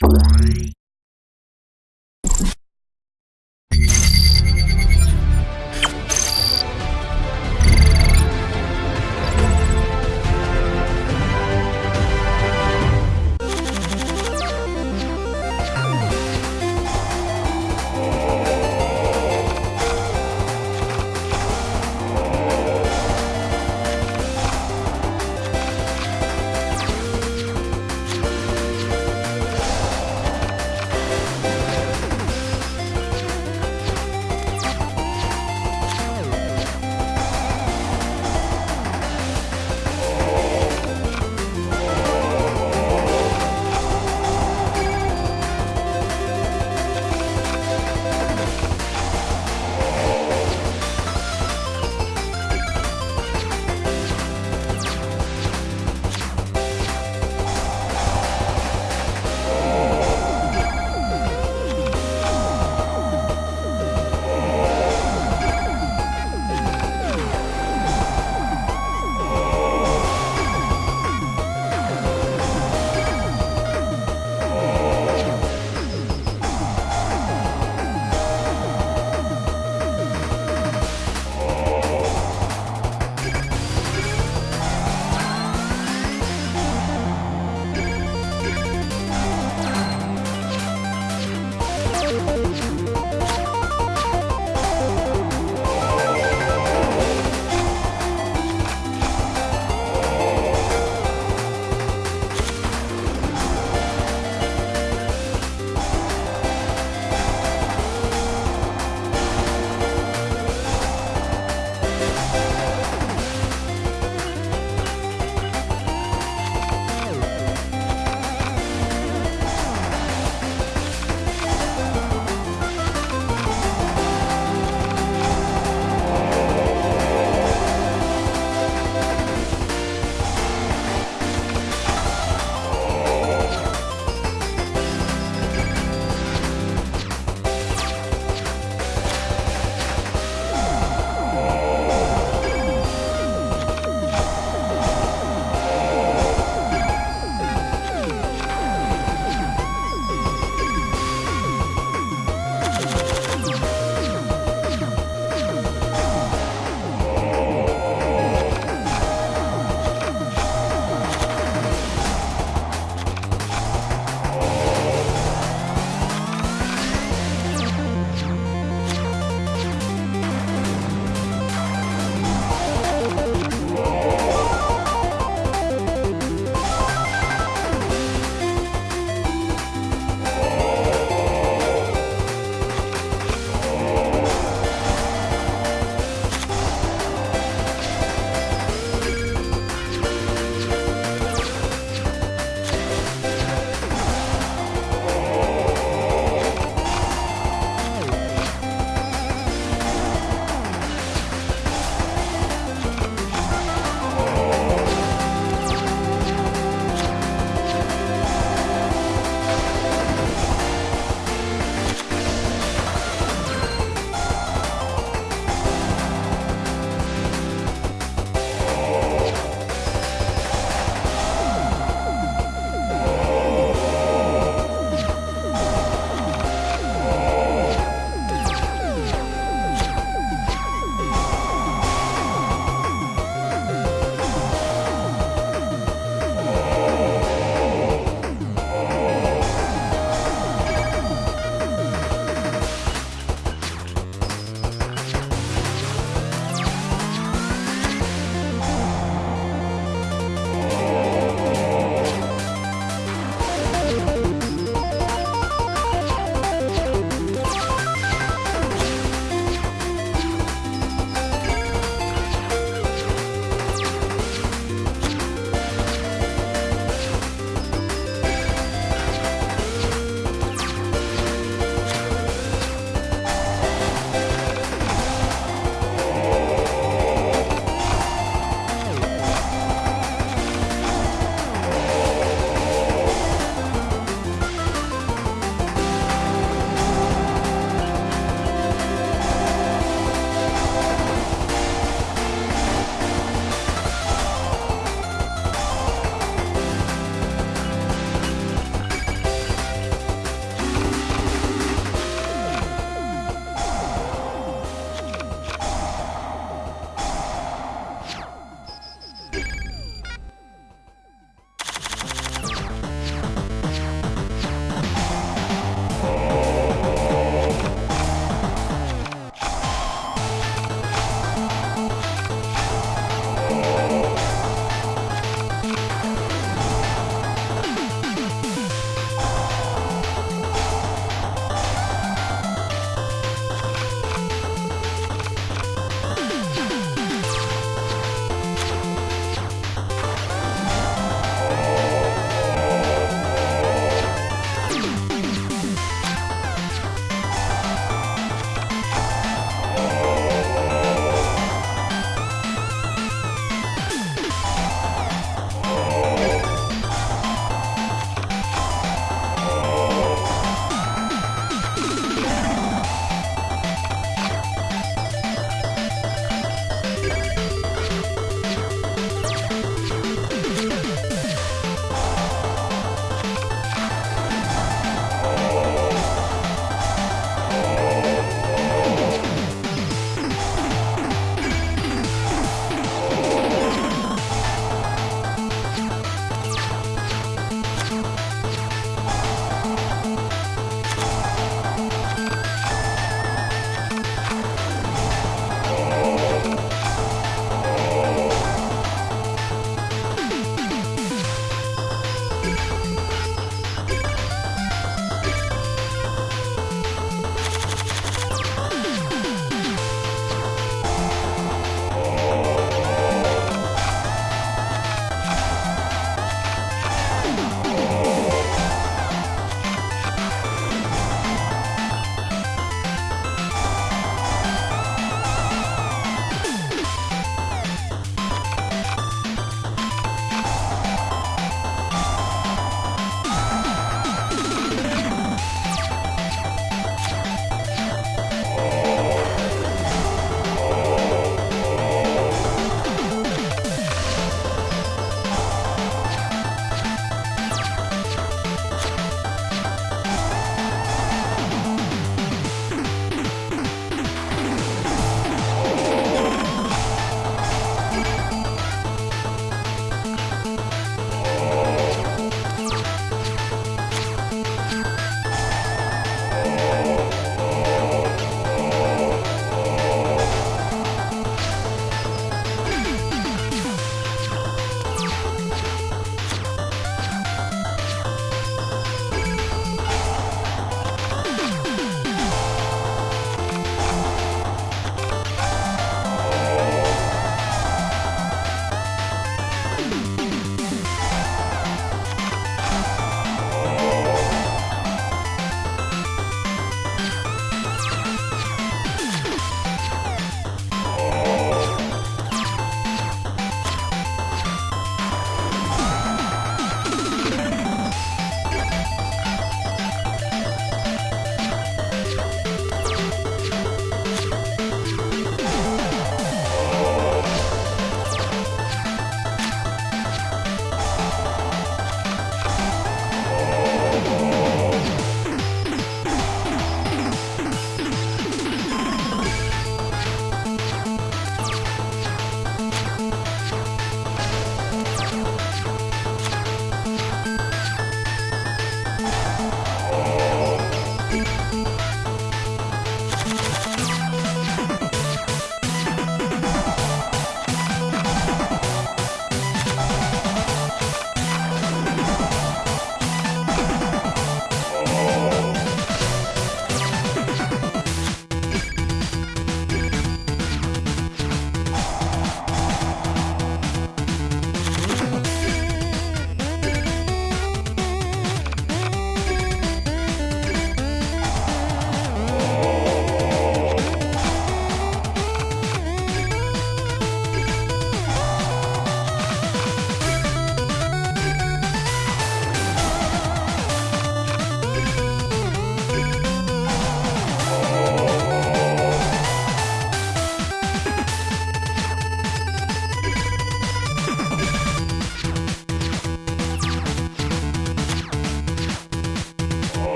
Bye.